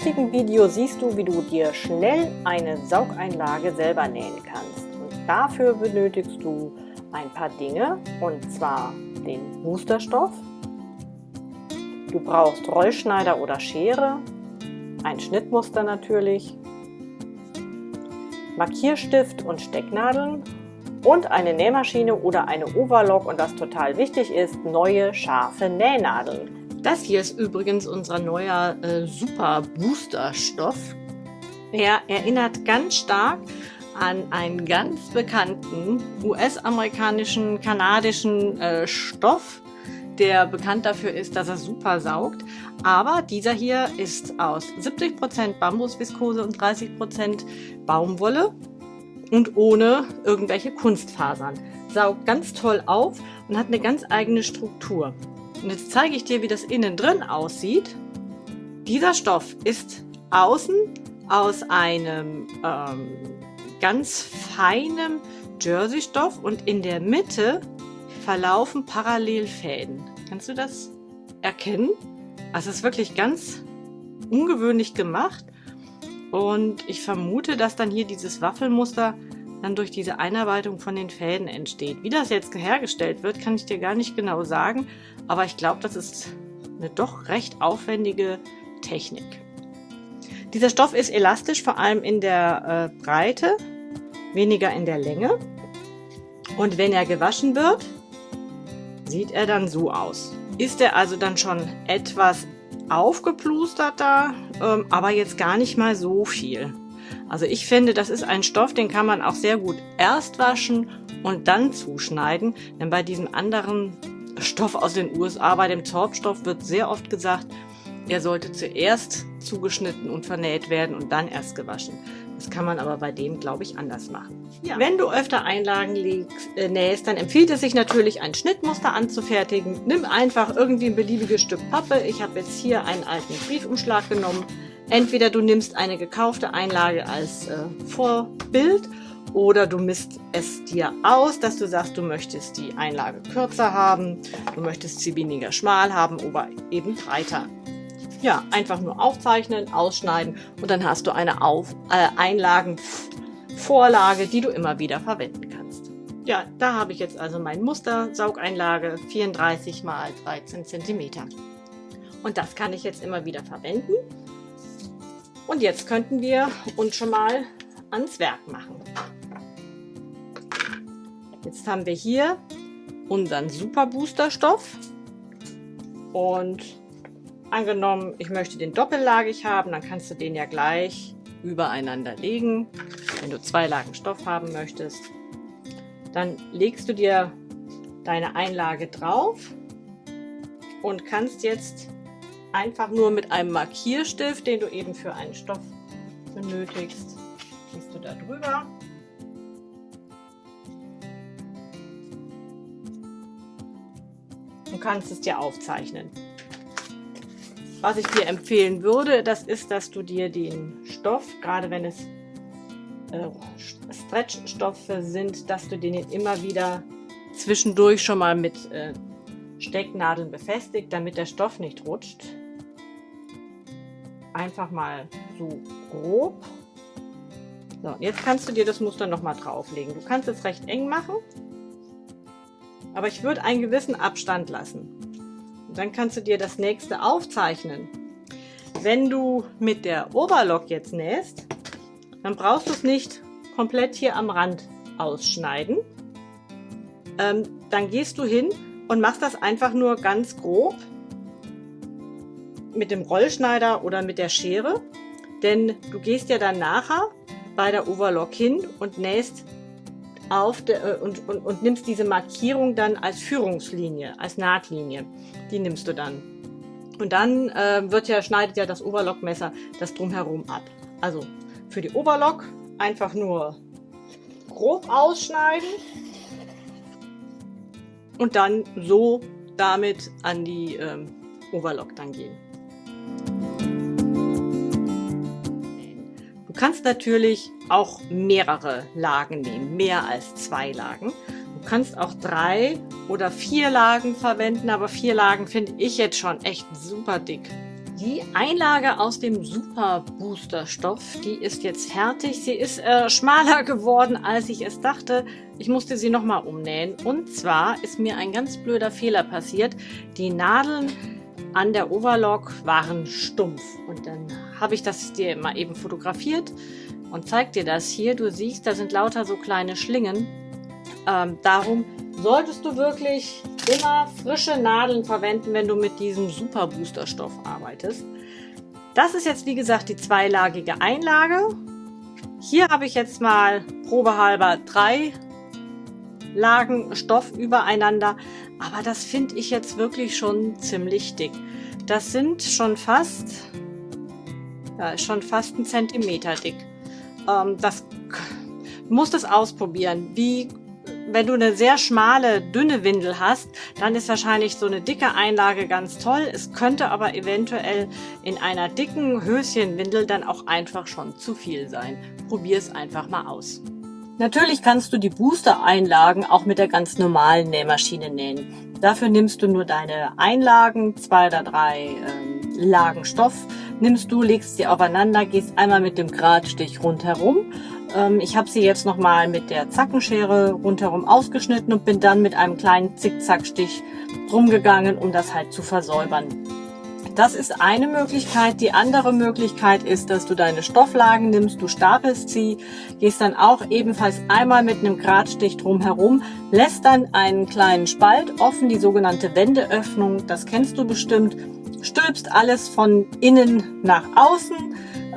Heutigen Video siehst du, wie du dir schnell eine Saugeinlage selber nähen kannst. Und dafür benötigst du ein paar Dinge, und zwar den Boosterstoff. Du brauchst Rollschneider oder Schere, ein Schnittmuster natürlich, Markierstift und Stecknadeln und eine Nähmaschine oder eine Overlock und was total wichtig ist, neue scharfe Nähnadeln. Das hier ist übrigens unser neuer äh, Super Booster Stoff. Er erinnert ganz stark an einen ganz bekannten US-amerikanischen, kanadischen äh, Stoff, der bekannt dafür ist, dass er super saugt. Aber dieser hier ist aus 70% Bambusviskose und 30% Baumwolle und ohne irgendwelche Kunstfasern. Saugt ganz toll auf und hat eine ganz eigene Struktur. Und jetzt zeige ich dir, wie das innen drin aussieht. Dieser Stoff ist außen aus einem ähm, ganz feinem Jersey-Stoff und in der Mitte verlaufen Parallelfäden. Kannst du das erkennen? Also es ist wirklich ganz ungewöhnlich gemacht und ich vermute, dass dann hier dieses Waffelmuster dann durch diese Einarbeitung von den Fäden entsteht. Wie das jetzt hergestellt wird, kann ich dir gar nicht genau sagen, aber ich glaube, das ist eine doch recht aufwendige Technik. Dieser Stoff ist elastisch, vor allem in der äh, Breite, weniger in der Länge. Und wenn er gewaschen wird, sieht er dann so aus. Ist er also dann schon etwas aufgeplusterter, ähm, aber jetzt gar nicht mal so viel. Also ich finde, das ist ein Stoff, den kann man auch sehr gut erst waschen und dann zuschneiden. Denn bei diesem anderen Stoff aus den USA, bei dem Zorbstoff, wird sehr oft gesagt, er sollte zuerst zugeschnitten und vernäht werden und dann erst gewaschen. Das kann man aber bei dem, glaube ich, anders machen. Ja. Wenn du öfter Einlagen legst, äh, nähst, dann empfiehlt es sich natürlich, ein Schnittmuster anzufertigen. Nimm einfach irgendwie ein beliebiges Stück Pappe. Ich habe jetzt hier einen alten Briefumschlag genommen Entweder du nimmst eine gekaufte Einlage als äh, Vorbild oder du misst es dir aus, dass du sagst, du möchtest die Einlage kürzer haben, du möchtest sie weniger schmal haben oder eben breiter. Ja, einfach nur aufzeichnen, ausschneiden und dann hast du eine Auf äh, Einlagenvorlage, die du immer wieder verwenden kannst. Ja, da habe ich jetzt also mein Muster Saugeinlage 34 mal 13 cm. Und das kann ich jetzt immer wieder verwenden. Und jetzt könnten wir uns schon mal ans Werk machen. Jetzt haben wir hier unseren Super Booster Stoff und angenommen, ich möchte den doppellagig haben, dann kannst du den ja gleich übereinander legen. Wenn du zwei Lagen Stoff haben möchtest, dann legst du dir deine Einlage drauf und kannst jetzt einfach nur mit einem Markierstift, den du eben für einen Stoff benötigst, gehst du da drüber. Und kannst es dir aufzeichnen. Was ich dir empfehlen würde, das ist, dass du dir den Stoff, gerade wenn es äh, Stretchstoffe sind, dass du den immer wieder zwischendurch schon mal mit äh, Stecknadeln befestigt, damit der Stoff nicht rutscht einfach mal so grob. So, jetzt kannst du dir das Muster nochmal drauflegen. Du kannst es recht eng machen, aber ich würde einen gewissen Abstand lassen. Und dann kannst du dir das nächste aufzeichnen. Wenn du mit der Oberlock jetzt nähst, dann brauchst du es nicht komplett hier am Rand ausschneiden. Ähm, dann gehst du hin und machst das einfach nur ganz grob mit dem Rollschneider oder mit der Schere, denn du gehst ja dann nachher bei der Overlock hin und nähst auf der, äh, und, und, und nimmst diese Markierung dann als Führungslinie, als Nahtlinie. Die nimmst du dann. Und dann äh, wird ja, schneidet ja das Overlockmesser das drumherum ab. Also für die Overlock einfach nur grob ausschneiden und dann so damit an die ähm, Overlock dann gehen. Kannst natürlich auch mehrere Lagen nehmen, mehr als zwei Lagen. Du kannst auch drei oder vier Lagen verwenden, aber vier Lagen finde ich jetzt schon echt super dick. Die Einlage aus dem Super Booster Stoff, die ist jetzt fertig. Sie ist äh, schmaler geworden, als ich es dachte. Ich musste sie nochmal umnähen. Und zwar ist mir ein ganz blöder Fehler passiert. Die Nadeln an der Overlock waren stumpf. Und dann habe ich das dir mal eben fotografiert und zeig dir das hier. Du siehst, da sind lauter so kleine Schlingen. Ähm, darum solltest du wirklich immer frische Nadeln verwenden, wenn du mit diesem Super Booster Stoff arbeitest. Das ist jetzt wie gesagt die zweilagige Einlage. Hier habe ich jetzt mal probehalber drei Lagen Stoff übereinander, aber das finde ich jetzt wirklich schon ziemlich dick. Das sind schon fast, ja, schon fast ein Zentimeter dick. Ähm, das musst es ausprobieren, wie wenn du eine sehr schmale, dünne Windel hast, dann ist wahrscheinlich so eine dicke Einlage ganz toll. Es könnte aber eventuell in einer dicken Höschenwindel dann auch einfach schon zu viel sein. Probier es einfach mal aus. Natürlich kannst du die Booster-Einlagen auch mit der ganz normalen Nähmaschine nähen. Dafür nimmst du nur deine Einlagen, zwei oder drei ähm, Lagen Stoff, nimmst du, legst sie aufeinander, gehst einmal mit dem Gradstich rundherum ähm, ich habe sie jetzt nochmal mit der Zackenschere rundherum ausgeschnitten und bin dann mit einem kleinen Zickzackstich rumgegangen, um das halt zu versäubern. Das ist eine Möglichkeit. Die andere Möglichkeit ist, dass du deine Stofflagen nimmst, du stapelst sie, gehst dann auch ebenfalls einmal mit einem Gradstich drumherum, lässt dann einen kleinen Spalt offen, die sogenannte Wendeöffnung, das kennst du bestimmt, stülpst alles von innen nach außen,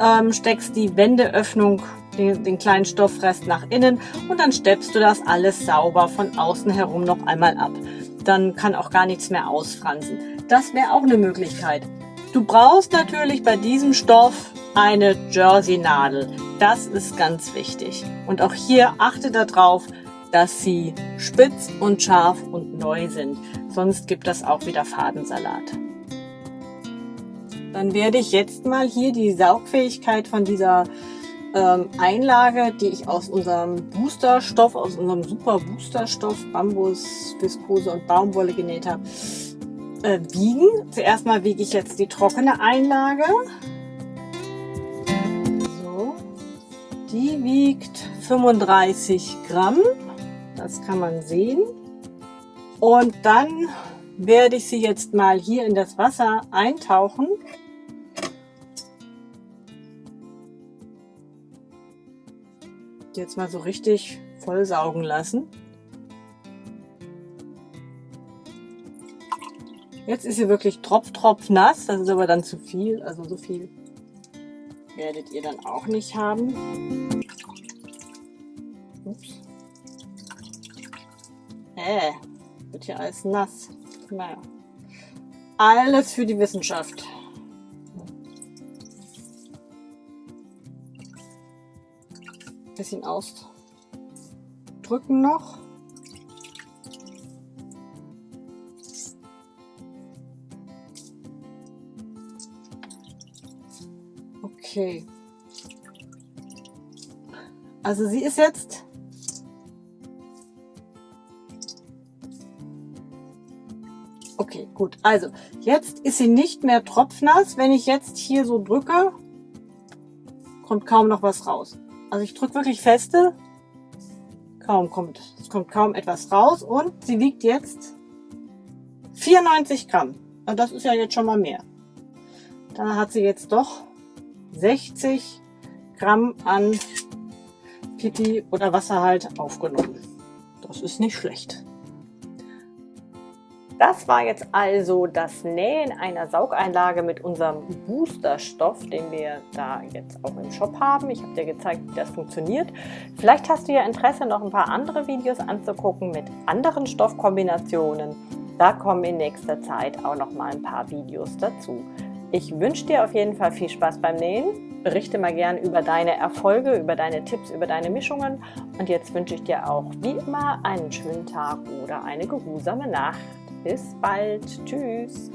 ähm, steckst die Wendeöffnung den, den kleinen Stoffrest nach innen und dann steppst du das alles sauber von außen herum noch einmal ab. Dann kann auch gar nichts mehr ausfransen. Das wäre auch eine Möglichkeit. Du brauchst natürlich bei diesem Stoff eine Jersey-Nadel. Das ist ganz wichtig. Und auch hier achte darauf, dass sie spitz und scharf und neu sind. Sonst gibt das auch wieder Fadensalat. Dann werde ich jetzt mal hier die Saugfähigkeit von dieser ähm, Einlage, die ich aus unserem Boosterstoff, aus unserem super Boosterstoff, Bambus, Viskose und Baumwolle genäht habe, äh, wiegen. Zuerst mal wiege ich jetzt die trockene Einlage. So, die wiegt 35 Gramm. Das kann man sehen. Und dann werde ich sie jetzt mal hier in das Wasser eintauchen. Jetzt mal so richtig voll saugen lassen. Jetzt ist sie wirklich tropf, tropf nass. Das ist aber dann zu viel. Also so viel werdet ihr dann auch nicht haben. Ups. Äh, wird hier alles nass. Naja. Alles für die Wissenschaft. Bisschen ausdrücken noch. Okay. Also sie ist jetzt Okay, gut. Also, jetzt ist sie nicht mehr tropfnass. Wenn ich jetzt hier so drücke, kommt kaum noch was raus. Also ich drücke wirklich feste. Kaum kommt, es kommt kaum etwas raus und sie wiegt jetzt 94 Gramm. Und das ist ja jetzt schon mal mehr. Da hat sie jetzt doch 60 Gramm an Pipi oder Wasser halt aufgenommen. Das ist nicht schlecht. Das war jetzt also das Nähen einer Saugeinlage mit unserem Boosterstoff, den wir da jetzt auch im Shop haben. Ich habe dir gezeigt, wie das funktioniert. Vielleicht hast du ja Interesse, noch ein paar andere Videos anzugucken mit anderen Stoffkombinationen. Da kommen in nächster Zeit auch noch mal ein paar Videos dazu. Ich wünsche dir auf jeden Fall viel Spaß beim Nähen. Berichte mal gern über deine Erfolge, über deine Tipps, über deine Mischungen. Und jetzt wünsche ich dir auch wie immer einen schönen Tag oder eine geruhsame Nacht. Bis bald. Tschüss.